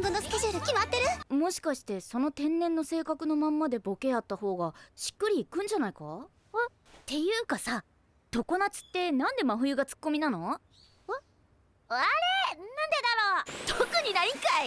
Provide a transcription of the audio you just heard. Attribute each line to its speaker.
Speaker 1: 今後のスケジュール決まってる。
Speaker 2: もしかしてその天然の性格のまんまでボケやった方がしっくりいくんじゃないか？っていうかさ常夏ってなんで真冬がツッコミなの
Speaker 1: あれなんでだろう特にないんかい